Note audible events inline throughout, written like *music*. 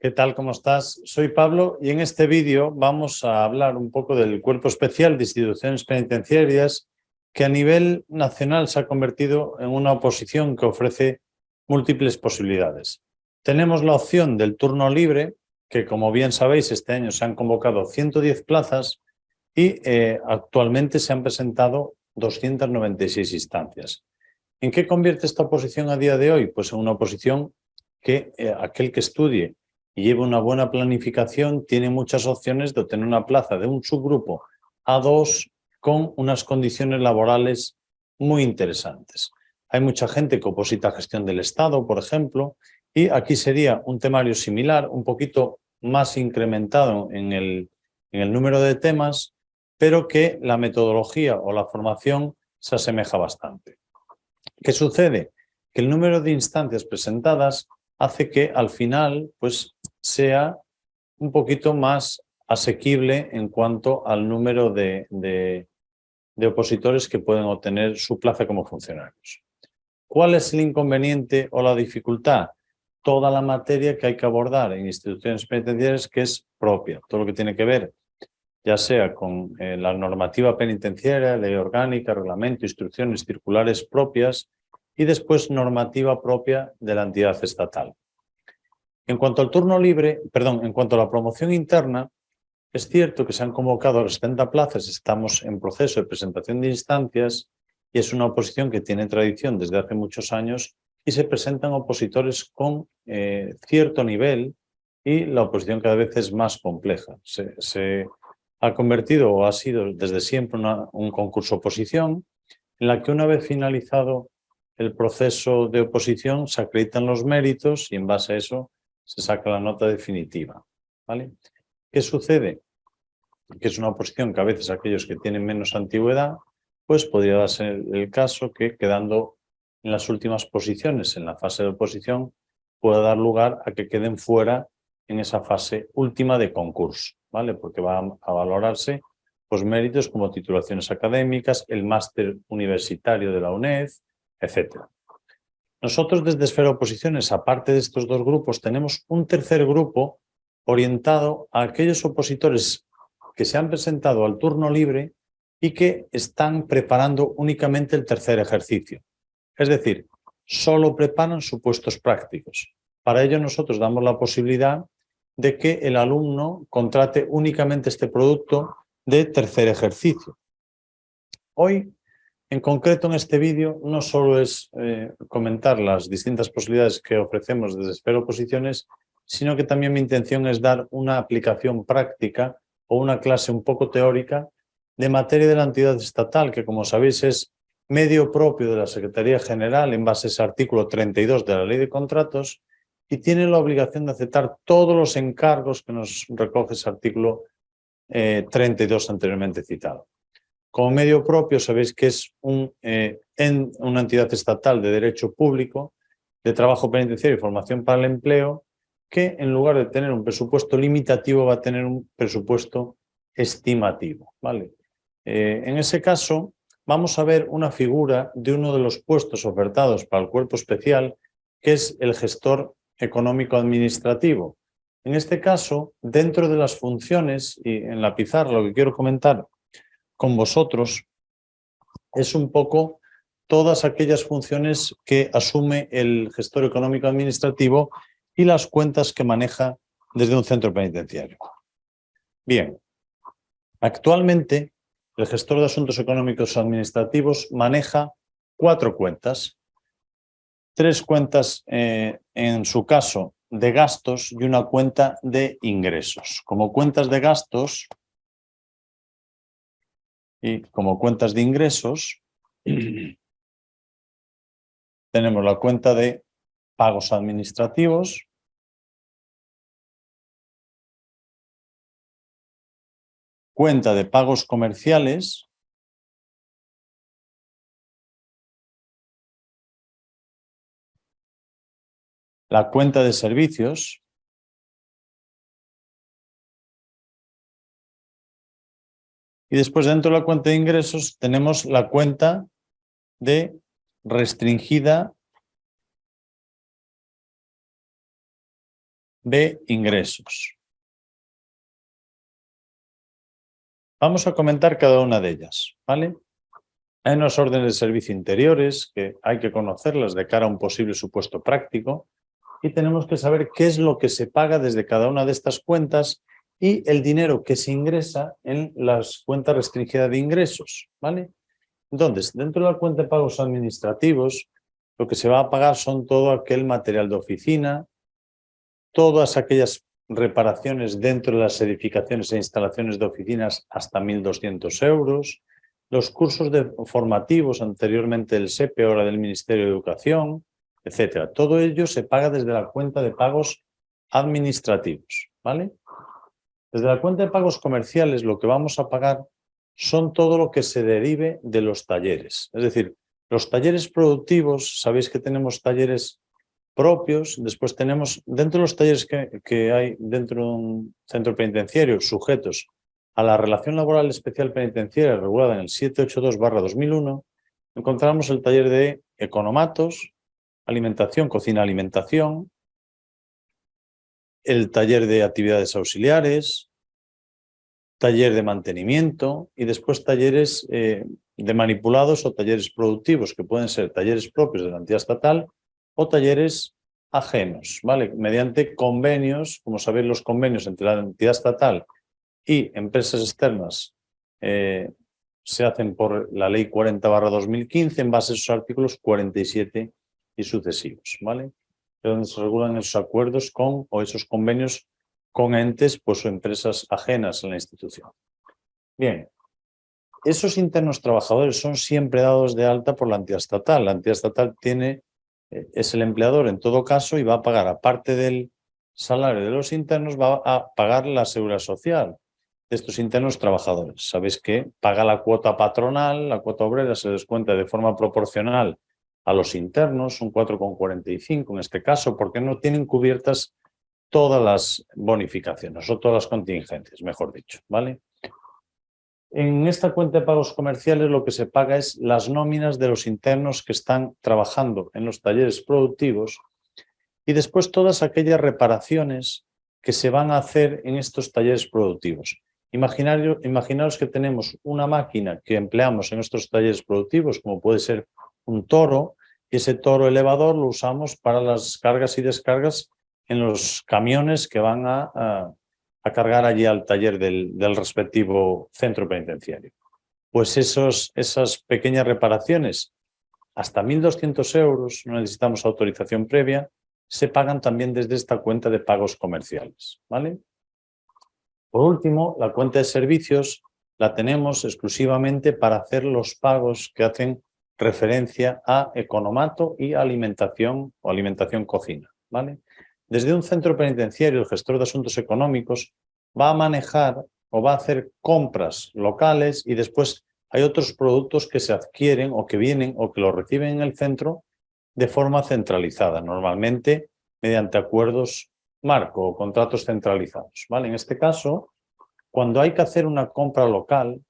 ¿Qué tal? ¿Cómo estás? Soy Pablo y en este vídeo vamos a hablar un poco del Cuerpo Especial de Instituciones Penitenciarias que a nivel nacional se ha convertido en una oposición que ofrece múltiples posibilidades. Tenemos la opción del turno libre, que como bien sabéis este año se han convocado 110 plazas y eh, actualmente se han presentado 296 instancias. ¿En qué convierte esta oposición a día de hoy? Pues en una oposición que eh, aquel que estudie y lleve una buena planificación tiene muchas opciones de obtener una plaza de un subgrupo A2 con unas condiciones laborales muy interesantes. Hay mucha gente que oposita a gestión del Estado, por ejemplo, y aquí sería un temario similar, un poquito más incrementado en el, en el número de temas, pero que la metodología o la formación se asemeja bastante. ¿Qué sucede? Que el número de instancias presentadas hace que al final pues, sea un poquito más asequible en cuanto al número de, de, opositores que pueden obtener su plaza como funcionarios. ¿Cuál es el inconveniente o la dificultad? Toda la materia que hay que abordar en instituciones penitenciarias que es propia, todo lo que tiene que ver ya sea con eh, la normativa penitenciaria, ley orgánica, reglamento, instrucciones circulares propias y después normativa propia de la entidad estatal. En cuanto al turno libre, perdón, en cuanto a la promoción interna, es cierto que se han convocado 70 plazas, estamos en proceso de presentación de instancias y es una oposición que tiene tradición desde hace muchos años y se presentan opositores con eh, cierto nivel y la oposición cada vez es más compleja. Se, ha convertido o ha sido desde siempre un concurso oposición en la que una vez finalizado el proceso de oposición se acreditan los méritos y en base a eso se saca la nota definitiva. ¿vale? ¿Qué sucede? Que es una oposición que a veces aquellos que tienen menos antigüedad pues podría darse el caso que quedando en las últimas posiciones en la fase de oposición pueda dar lugar a que queden fuera en esa fase última de concurso, ¿vale? Porque va a valorarse pues, méritos como titulaciones académicas, el máster universitario de la UNED, etc. Nosotros desde Esfera Oposiciones, aparte de estos dos grupos, tenemos un tercer grupo orientado a aquellos opositores que se han presentado al turno libre y que están preparando únicamente el tercer ejercicio. Es decir, solo preparan supuestos prácticos. Para ello nosotros damos la posibilidad de que el alumno contrate únicamente este producto de tercer ejercicio. Hoy, en concreto en este vídeo, no solo es eh, comentar las distintas posibilidades que ofrecemos desde Esfera Oposiciones, sino que también mi intención es dar una aplicación práctica o una clase un poco teórica de materia de la entidad estatal, que como sabéis es medio propio de la Secretaría General en base a ese artículo 32 de la Ley de Contratos y tiene la obligación de aceptar todos los encargos que nos recoge ese artículo 32 eh, anteriormente citado. Como medio propio sabéis que es eh, una entidad estatal de derecho público, de trabajo penitenciario y formación para el empleo, que en lugar de tener un presupuesto limitativo va a tener un presupuesto estimativo. ¿vale? Eh, en ese caso, vamos a ver una figura de uno de los puestos ofertados para el cuerpo especial, que es el gestor económico-administrativo. En este caso, dentro de las funciones, y en la pizarra lo que quiero comentar con vosotros, es un poco todas aquellas funciones que asume el gestor económico-administrativo y las cuentas que maneja desde un centro penitenciario. Bien, actualmente el gestor de asuntos económicos administrativos maneja cuatro cuentas. Tres cuentas, eh, en su caso, de gastos y una cuenta de ingresos. Como cuentas de gastos y como cuentas de ingresos, *clears throat* tenemos la cuenta de pagos administrativos, cuenta de pagos comerciales, la cuenta de servicios, y después dentro de la cuenta de ingresos tenemos la cuenta de restringida de ingresos. Vamos a comentar cada una de ellas, ¿vale? Hay unas órdenes de servicio interiores que hay que conocerlas de cara a un posible supuesto práctico y tenemos que saber qué es lo que se paga desde cada una de estas cuentas y el dinero que se ingresa en las cuentas restringidas de ingresos, ¿vale? Entonces, dentro de la cuenta de pagos administrativos, lo que se va a pagar son todo aquel material de oficina, todas aquellas reparaciones dentro de las edificaciones e instalaciones de oficinas hasta 1.200 euros, los cursos formativos anteriormente del SEPE, ahora del Ministerio de Educación, etcétera. Todo ello se paga desde la cuenta de pagos administrativos, ¿vale? Desde la cuenta de pagos comerciales lo que vamos a pagar son todo lo que se derive de los talleres. Es decir, los talleres productivos, sabéis que tenemos talleres propios, después tenemos, dentro de los talleres que, hay dentro de un centro penitenciario, sujetos a la relación laboral especial penitenciaria regulada en el 782-2001, encontramos el taller de economatos, alimentación, cocina-alimentación, el taller de actividades auxiliares, taller de mantenimiento y después talleres eh, de manipulados o talleres productivos, que pueden ser talleres propios de la entidad estatal o talleres ajenos, ¿vale? Mediante convenios, como sabéis los convenios entre la entidad estatal y empresas externas eh, se hacen por la ley 40 2015 en base a esos artículos 47 y sucesivos, ¿vale? Donde se regulan esos acuerdos con o esos convenios con entes pues, o empresas ajenas a la institución. Bien, esos internos trabajadores son siempre dados de alta por la entidad estatal. La entidad estatal tiene, eh, es el empleador en todo caso y va a pagar, aparte del salario de los internos, va a pagar la seguridad social de estos internos trabajadores. Sabéis que paga la cuota patronal, la cuota obrera se descuenta de forma proporcional a los internos, un 4,45 en este caso, porque no tienen cubiertas todas las bonificaciones o todas las contingencias, mejor dicho, ¿vale? En esta cuenta de pagos comerciales lo que se paga es las nóminas de los internos que están trabajando en los talleres productivos y después todas aquellas reparaciones que se van a hacer en estos talleres productivos. imaginaros que tenemos una máquina que empleamos en estos talleres productivos, como puede ser un toro y ese toro elevador lo usamos para las cargas y descargas en los camiones que van a, cargar allí al taller del, respectivo centro penitenciario. Pues esos, esas pequeñas reparaciones, hasta 1.200 euros, no necesitamos autorización previa, se pagan también desde esta cuenta de pagos comerciales. ¿vale? Por último, la cuenta de servicios la tenemos exclusivamente para hacer los pagos que hacen referencia a economato y alimentación o alimentación cocina. ¿vale? Desde un centro penitenciario, el gestor de asuntos económicos va a manejar o va a hacer compras locales y después hay otros productos que se adquieren o que vienen o que los reciben en el centro de forma centralizada, normalmente mediante acuerdos marco o contratos centralizados. ¿vale? En este caso, cuando hay que hacer una compra local,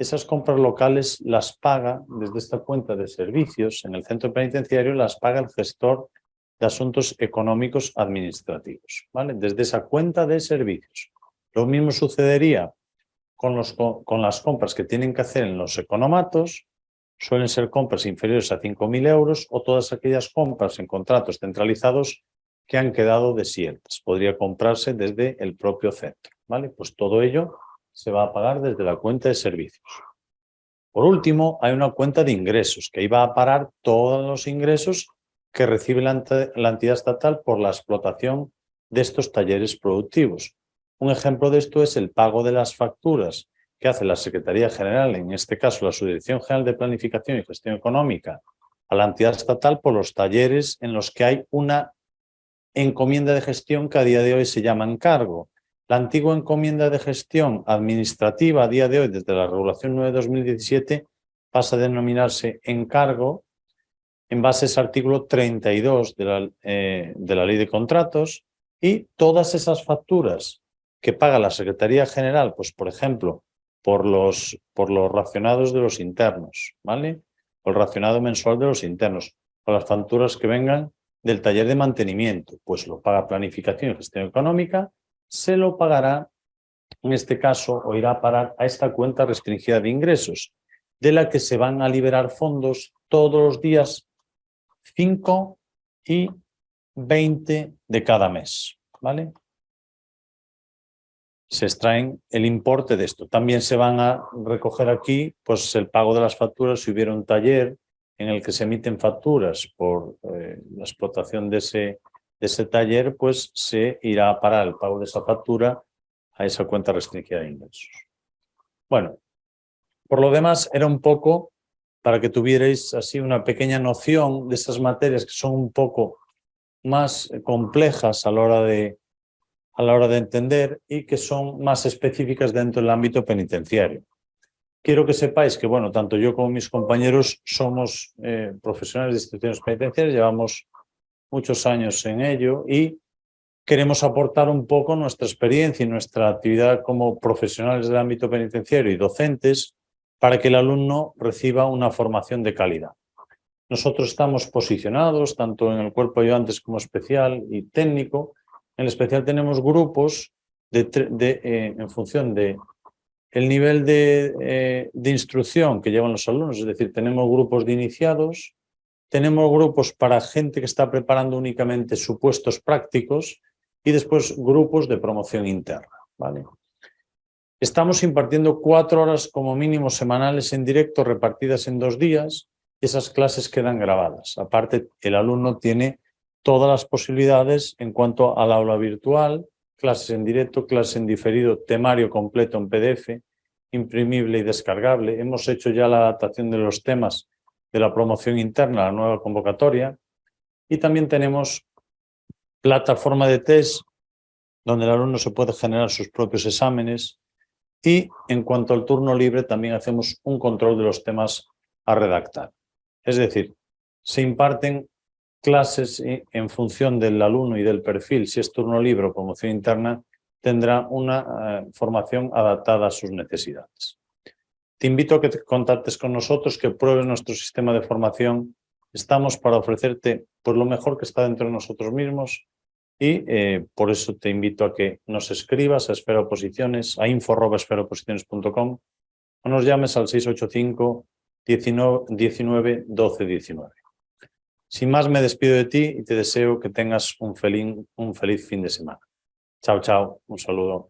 esas compras locales las paga desde esta cuenta de servicios en el centro penitenciario, las paga el gestor de asuntos económicos administrativos, ¿vale? Desde esa cuenta de servicios. Lo mismo sucedería con, las compras que tienen que hacer en los economatos, suelen ser compras inferiores a 5.000 euros o todas aquellas compras en contratos centralizados que han quedado desiertas. Podría comprarse desde el propio centro, ¿vale? Pues todo ello se va a pagar desde la cuenta de servicios. Por último, hay una cuenta de ingresos, que va a parar todos los ingresos que recibe la, entidad estatal por la explotación de estos talleres productivos. Un ejemplo de esto es el pago de las facturas que hace la Secretaría General, en este caso la Subdirección General de Planificación y Gestión Económica, a la entidad estatal por los talleres en los que hay una encomienda de gestión que a día de hoy se llama encargo. La antigua encomienda de gestión administrativa a día de hoy, desde la regulación 9 de 2017, pasa a denominarse encargo en base a ese artículo 32 de la, eh, de la ley de contratos y todas esas facturas que paga la Secretaría General, pues por ejemplo, por los, por los racionados de los internos, ¿vale? O el racionado mensual de los internos, o las facturas que vengan del taller de mantenimiento, pues lo paga planificación y gestión económica, se lo pagará, en este caso, o irá a parar a esta cuenta restringida de ingresos, de la que se van a liberar fondos todos los días 5 y 20 de cada mes, ¿vale? Se extraen el importe de esto. También se van a recoger aquí pues, el pago de las facturas si hubiera un taller en el que se emiten facturas por eh, la explotación de ese, ese taller, pues se irá a parar el pago de esa factura a esa cuenta restringida de ingresos. Bueno, por lo demás era un poco para que tuvierais así una pequeña noción de esas materias que son un poco más complejas a la hora de, a la hora de entender y que son más específicas dentro del ámbito penitenciario quiero que sepáis que, bueno, tanto yo como mis compañeros somos eh, profesionales de instituciones penitenciarias, llevamos muchos años en ello y queremos aportar un poco nuestra experiencia y nuestra actividad como profesionales del ámbito penitenciario y docentes para que el alumno reciba una formación de calidad. Nosotros estamos posicionados tanto en el cuerpo de ayudantes como especial y técnico. En especial tenemos grupos de, eh, en función de el nivel eh, de, instrucción que llevan los alumnos, es decir, tenemos grupos de iniciados, tenemos grupos para gente que está preparando únicamente supuestos prácticos y después grupos de promoción interna. ¿vale? Estamos impartiendo cuatro horas como mínimo semanales en directo repartidas en dos días. Esas clases quedan grabadas. Aparte, el alumno tiene todas las posibilidades en cuanto al aula virtual, clases en directo, clases en diferido, temario completo en PDF, imprimible y descargable. Hemos hecho ya la adaptación de los temas de la promoción interna la nueva convocatoria y también tenemos plataforma de test donde el alumno se puede generar sus propios exámenes y en cuanto al turno libre también hacemos un control de los temas a redactar. Es decir, se imparten clases en función del alumno y del perfil, si es turno libre o promoción interna, tendrá una eh, formación adaptada a sus necesidades. Te invito a que te contactes con nosotros, que pruebes nuestro sistema de formación. Estamos para ofrecerte pues, lo mejor que está dentro de nosotros mismos y eh, por eso te invito a que nos escribas a Esfera Oposiciones, a info.esferaoposiciones.com o nos llames al 685 19, 19 12 19. Sin más, me despido de ti y te deseo que tengas un feliz, un feliz fin de semana. Chao, chao. Un saludo.